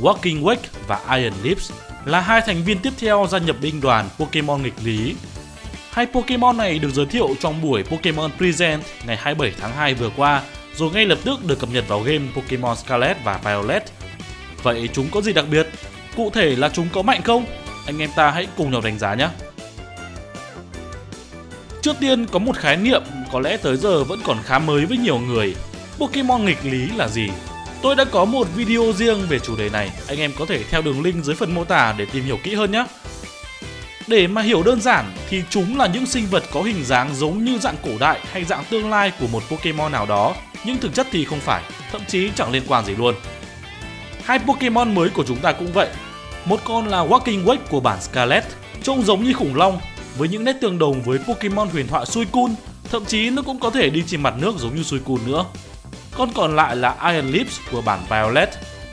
Walking Wake và Iron Lips là hai thành viên tiếp theo gia nhập binh đoàn Pokemon nghịch lý. Hai Pokemon này được giới thiệu trong buổi Pokemon Present ngày 27 tháng 2 vừa qua, rồi ngay lập tức được cập nhật vào game Pokemon Scarlet và Violet. Vậy chúng có gì đặc biệt? Cụ thể là chúng có mạnh không? Anh em ta hãy cùng nhau đánh giá nhé! Trước tiên có một khái niệm có lẽ tới giờ vẫn còn khá mới với nhiều người. Pokemon nghịch lý là gì? Tôi đã có một video riêng về chủ đề này, anh em có thể theo đường link dưới phần mô tả để tìm hiểu kỹ hơn nhé. Để mà hiểu đơn giản thì chúng là những sinh vật có hình dáng giống như dạng cổ đại hay dạng tương lai của một Pokemon nào đó, nhưng thực chất thì không phải, thậm chí chẳng liên quan gì luôn. Hai Pokemon mới của chúng ta cũng vậy. Một con là Walking Wake của bản Scarlet, trông giống như khủng long với những nét tương đồng với Pokemon huyền thoại Suicune, thậm chí nó cũng có thể đi trên mặt nước giống như Suicune nữa. Con còn lại là Iron Lips của bản Violet,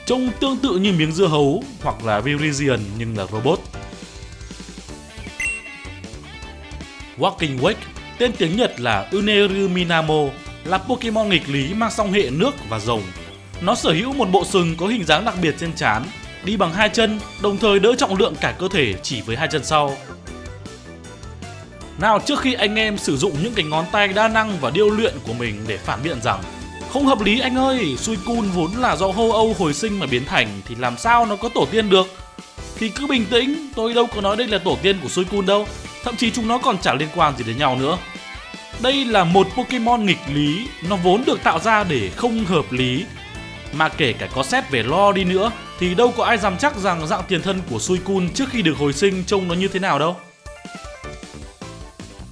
trông tương tự như miếng dưa hấu hoặc là Virizion nhưng là robot. Walking Wake, tên tiếng Nhật là Uneru Minamo, là Pokemon nghịch lý mang song hệ nước và rồng. Nó sở hữu một bộ sừng có hình dáng đặc biệt trên trán, đi bằng hai chân, đồng thời đỡ trọng lượng cả cơ thể chỉ với hai chân sau. Nào trước khi anh em sử dụng những cái ngón tay đa năng và điêu luyện của mình để phản biện rằng không hợp lý anh ơi, Suicune vốn là do hô Âu hồi sinh mà biến thành thì làm sao nó có tổ tiên được? Thì cứ bình tĩnh, tôi đâu có nói đây là tổ tiên của Suicune đâu, thậm chí chúng nó còn chẳng liên quan gì đến nhau nữa. Đây là một Pokemon nghịch lý, nó vốn được tạo ra để không hợp lý. Mà kể cả có xét về lo đi nữa thì đâu có ai dám chắc rằng dạng tiền thân của Suicune trước khi được hồi sinh trông nó như thế nào đâu.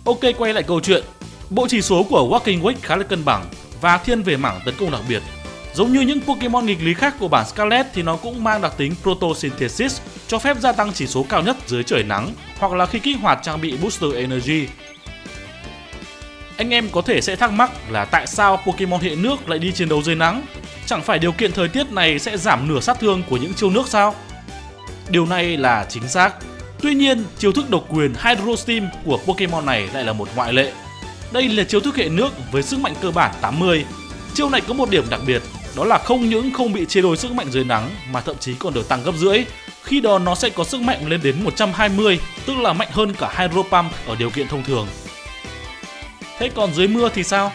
Ok quay lại câu chuyện, bộ chỉ số của Walking Wake khá là cân bằng và thiên về mảng tấn công đặc biệt. Giống như những Pokemon nghịch lý khác của bản Scarlet thì nó cũng mang đặc tính Photosynthesis cho phép gia tăng chỉ số cao nhất dưới trời nắng hoặc là khi kích hoạt trang bị Booster Energy. Anh em có thể sẽ thắc mắc là tại sao Pokemon hệ nước lại đi chiến đấu dưới nắng? Chẳng phải điều kiện thời tiết này sẽ giảm nửa sát thương của những chiêu nước sao? Điều này là chính xác. Tuy nhiên, chiêu thức độc quyền Hydro Steam của Pokemon này lại là một ngoại lệ. Đây là chiêu thức hệ nước với sức mạnh cơ bản 80. Chiêu này có một điểm đặc biệt, đó là không những không bị chia đôi sức mạnh dưới nắng mà thậm chí còn được tăng gấp rưỡi. Khi đó nó sẽ có sức mạnh lên đến 120, tức là mạnh hơn cả Hydro Pump ở điều kiện thông thường. Thế còn dưới mưa thì sao?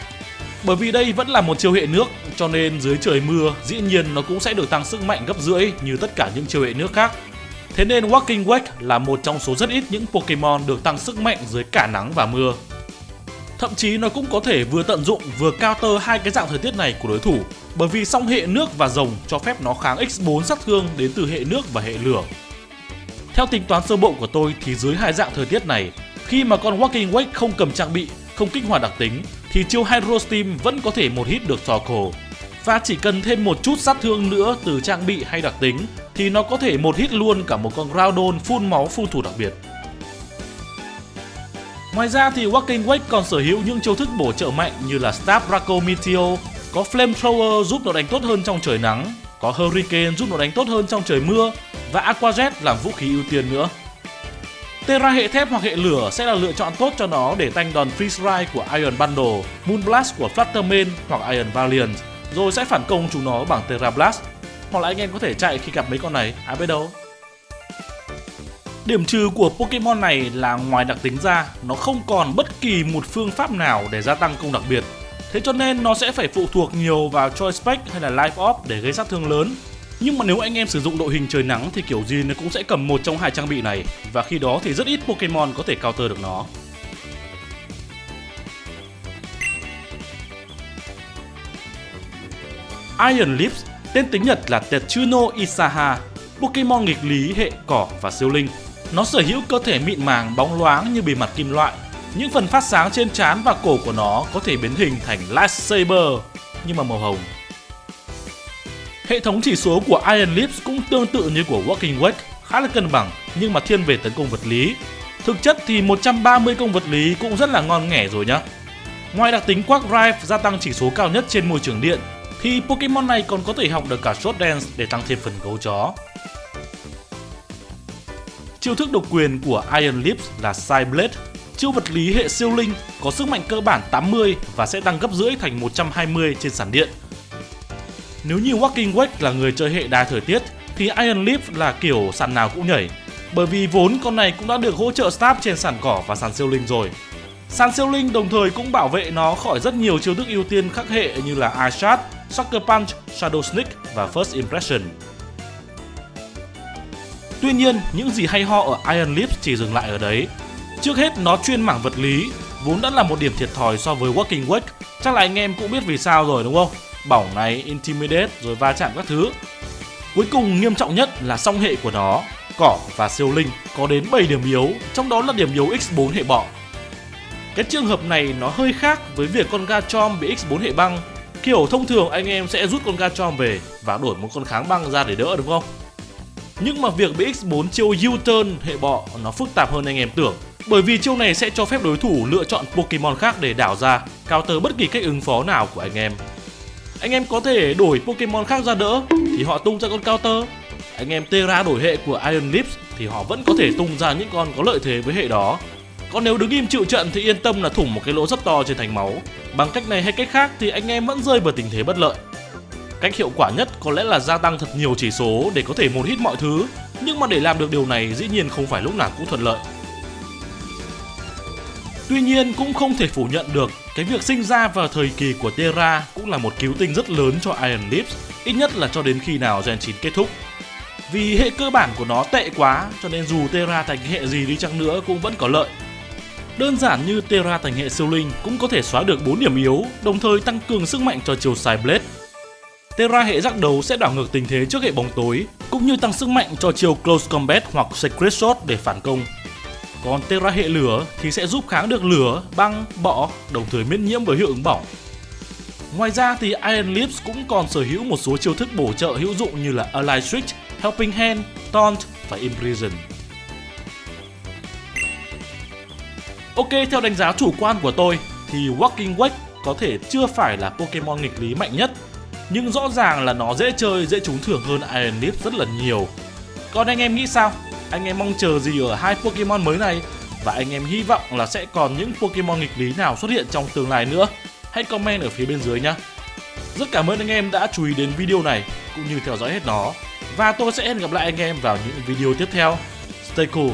Bởi vì đây vẫn là một chiêu hệ nước, cho nên dưới trời mưa dĩ nhiên nó cũng sẽ được tăng sức mạnh gấp rưỡi như tất cả những chiêu hệ nước khác. Thế nên Walking Wake là một trong số rất ít những Pokemon được tăng sức mạnh dưới cả nắng và mưa. Thậm chí nó cũng có thể vừa tận dụng vừa counter hai cái dạng thời tiết này của đối thủ bởi vì song hệ nước và rồng cho phép nó kháng x4 sát thương đến từ hệ nước và hệ lửa. Theo tính toán sơ bộ của tôi thì dưới hai dạng thời tiết này, khi mà con Walking Wake không cầm trang bị, không kích hoạt đặc tính thì chiêu Hydro Steam vẫn có thể một hit được cổ Và chỉ cần thêm một chút sát thương nữa từ trang bị hay đặc tính thì nó có thể một hit luôn cả một con Groudon phun máu phun thủ đặc biệt. Ngoài ra thì Walking Wake còn sở hữu những chiêu thức bổ trợ mạnh như là Stab Draco Meteor, có Flamethrower giúp nó đánh tốt hơn trong trời nắng, có Hurricane giúp nó đánh tốt hơn trong trời mưa và Aqua Jet làm vũ khí ưu tiên nữa. Terra hệ thép hoặc hệ lửa sẽ là lựa chọn tốt cho nó để tanh đòn Freeze Ride của Iron Bundle, Moon Blast của Fluttermane hoặc Iron Valiant, rồi sẽ phản công chúng nó bằng Terra Blast. Hoặc là anh em có thể chạy khi gặp mấy con này, ai biết đâu. Điểm trừ của Pokemon này là ngoài đặc tính ra, nó không còn bất kỳ một phương pháp nào để gia tăng công đặc biệt. Thế cho nên nó sẽ phải phụ thuộc nhiều vào Choice Spec hay là Life Orb để gây sát thương lớn. Nhưng mà nếu anh em sử dụng đội hình trời nắng thì kiểu gì nó cũng sẽ cầm một trong hai trang bị này và khi đó thì rất ít Pokemon có thể counter được nó. Iron Lips, tên tiếng Nhật là Tetsuno Isaha, Pokemon nghịch lý hệ cỏ và siêu linh. Nó sở hữu cơ thể mịn màng bóng loáng như bề mặt kim loại. Những phần phát sáng trên trán và cổ của nó có thể biến hình thành lightsaber nhưng mà màu hồng. Hệ thống chỉ số của Iron Lips cũng tương tự như của Walking Wake, khá là cân bằng nhưng mà thiên về tấn công vật lý. Thực chất thì 130 công vật lý cũng rất là ngon nghẻ rồi nhá. Ngoài đặc tính Quark Drive gia tăng chỉ số cao nhất trên môi trường điện, thì Pokemon này còn có thể học được cả Shot Dance để tăng thêm phần gấu chó. Chiêu thức độc quyền của Iron Lips là Side Blade, chiêu vật lý hệ siêu linh có sức mạnh cơ bản 80 và sẽ tăng gấp rưỡi thành 120 trên sàn điện. Nếu như Walking Wake là người chơi hệ đa thời tiết thì Iron Leaf là kiểu sàn nào cũng nhảy. Bởi vì vốn con này cũng đã được hỗ trợ stab trên sàn cỏ và sàn siêu linh rồi. Sàn siêu linh đồng thời cũng bảo vệ nó khỏi rất nhiều chiêu thức ưu tiên khắc hệ như là Eye Shot, Sucker Punch, Shadow Sneak và First Impression. Tuy nhiên, những gì hay ho ở Iron Lips chỉ dừng lại ở đấy. Trước hết nó chuyên mảng vật lý, vốn đã là một điểm thiệt thòi so với Walking Wake. Chắc là anh em cũng biết vì sao rồi đúng không? Bỏng này, Intimidate rồi va chạm các thứ. Cuối cùng nghiêm trọng nhất là song hệ của nó, cỏ và siêu linh có đến 7 điểm yếu, trong đó là điểm yếu X4 hệ bọ. Cái trường hợp này nó hơi khác với việc con Garchomp bị X4 hệ băng. Kiểu thông thường anh em sẽ rút con Garchomp về và đổi một con kháng băng ra để đỡ đúng không? Nhưng mà việc bị X4 chiêu U-turn hệ bọ nó phức tạp hơn anh em tưởng. Bởi vì chiêu này sẽ cho phép đối thủ lựa chọn Pokemon khác để đảo ra, counter bất kỳ cách ứng phó nào của anh em. Anh em có thể đổi Pokemon khác ra đỡ thì họ tung ra con counter. Anh em Terra đổi hệ của Iron Lips thì họ vẫn có thể tung ra những con có lợi thế với hệ đó. Còn nếu đứng im chịu trận thì yên tâm là thủng một cái lỗ rất to trên thành máu. Bằng cách này hay cách khác thì anh em vẫn rơi vào tình thế bất lợi. Cách hiệu quả nhất có lẽ là gia tăng thật nhiều chỉ số để có thể một hit mọi thứ, nhưng mà để làm được điều này dĩ nhiên không phải lúc nào cũng thuận lợi. Tuy nhiên cũng không thể phủ nhận được cái việc sinh ra vào thời kỳ của Terra cũng là một cứu tinh rất lớn cho Iron Lips, ít nhất là cho đến khi nào Gen 9 kết thúc. Vì hệ cơ bản của nó tệ quá cho nên dù Terra thành hệ gì đi chăng nữa cũng vẫn có lợi. Đơn giản như Terra thành hệ siêu linh cũng có thể xóa được 4 điểm yếu, đồng thời tăng cường sức mạnh cho chiều xài Blade Terra hệ giác đấu sẽ đảo ngược tình thế trước hệ bóng tối, cũng như tăng sức mạnh cho chiều Close Combat hoặc Secret Shot để phản công. Còn Terra hệ lửa thì sẽ giúp kháng được lửa, băng, bọ, đồng thời miễn nhiễm với hiệu ứng bỏng. Ngoài ra thì Iron Lips cũng còn sở hữu một số chiêu thức bổ trợ hữu dụng như là Ally Switch, Helping Hand, Taunt và Imprison. Ok, theo đánh giá chủ quan của tôi thì Walking Wake có thể chưa phải là Pokemon nghịch lý mạnh nhất nhưng rõ ràng là nó dễ chơi, dễ trúng thưởng hơn Iron Leaf rất là nhiều. Còn anh em nghĩ sao? Anh em mong chờ gì ở hai Pokemon mới này? Và anh em hy vọng là sẽ còn những Pokemon nghịch lý nào xuất hiện trong tương lai nữa? Hãy comment ở phía bên dưới nhé. Rất cảm ơn anh em đã chú ý đến video này cũng như theo dõi hết nó. Và tôi sẽ hẹn gặp lại anh em vào những video tiếp theo. Stay cool!